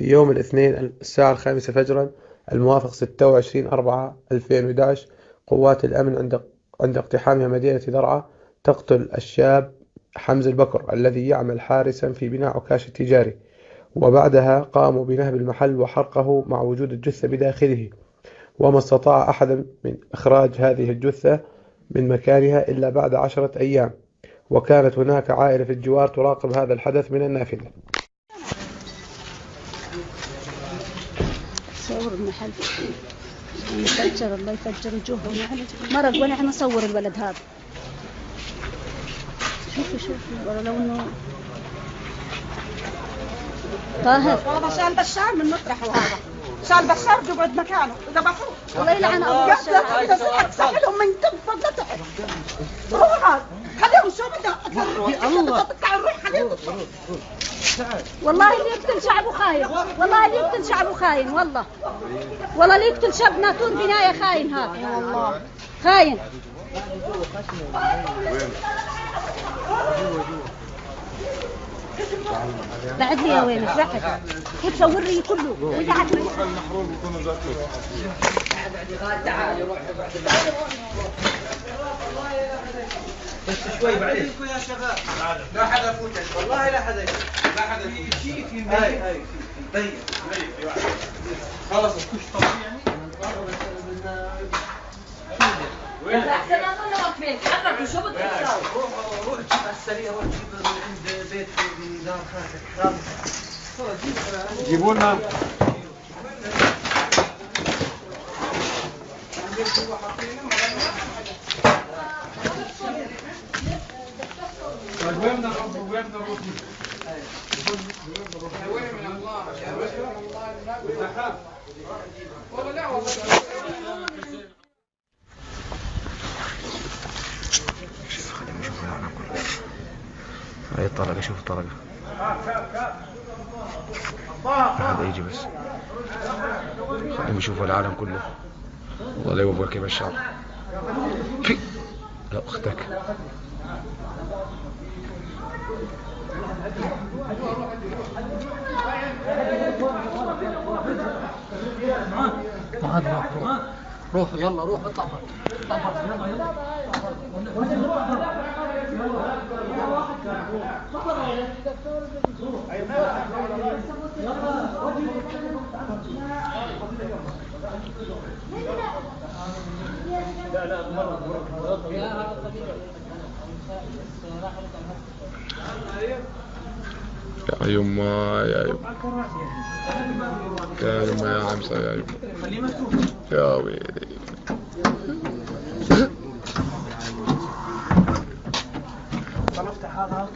في يوم الاثنين الساعة الخامسة فجرا الموافق 26 أربعة 2011 قوات الأمن عند عند اقتحامها مدينة درعا تقتل الشاب حمز البكر الذي يعمل حارسا في بناء عكاش التجاري. وبعدها قاموا بنهب المحل وحرقه مع وجود الجثة بداخله. وما استطاع أحد من إخراج هذه الجثة من مكانها إلا بعد عشرة أيام. وكانت هناك عائلة في الجوار تراقب هذا الحدث من النافذة. صور المحل. يفجر الله يفجر وجوههم مرق وانا إحنا نصور الولد هذا. شوفي شوفي والله لو إنه طاهر. هذا شال بشار من مطرحه هذا شال بشار يقعد مكانه. ذبحوه الله يلعن أبو بشار. سحلهم من تنفض لا تحب روح هذا. خليهم شو بدها الله. تطلع الروح خليهم والله اللي يقتل شعبه خاين. والله اللي يقتل شعبه خاين والله. والله اللي يقتل شاب ناطور بناية خاين هذا. والله خاين. بعد لي يا وين بعد كيف صور لي كله وقعد المحروم يكونوا ذاته. بس شوي بعدين يا شباب لا حدا يفوتك والله لا حدا لا حدا شيء في هاي هاي ضيق خلص الكش طبيعي يعني احسن اظن واقفين حركوا شو بدكم تساووا روح روح جيب على السريع روح جيب من عند بيت في دار خالتك حرام جيبوا لنا طيب وين نروح وين من الله يا الله والله هاي الطلقة شوف الطلقة هذا يجي بس. خليهم يشوفوا العالم كله. والله لا يوفقك يا بشار في لا أختك. روح روح روح يلا روح اطلع يا يما يا يما. يا يما يا عمسة يا يما. يا ويلي. طلبت هذا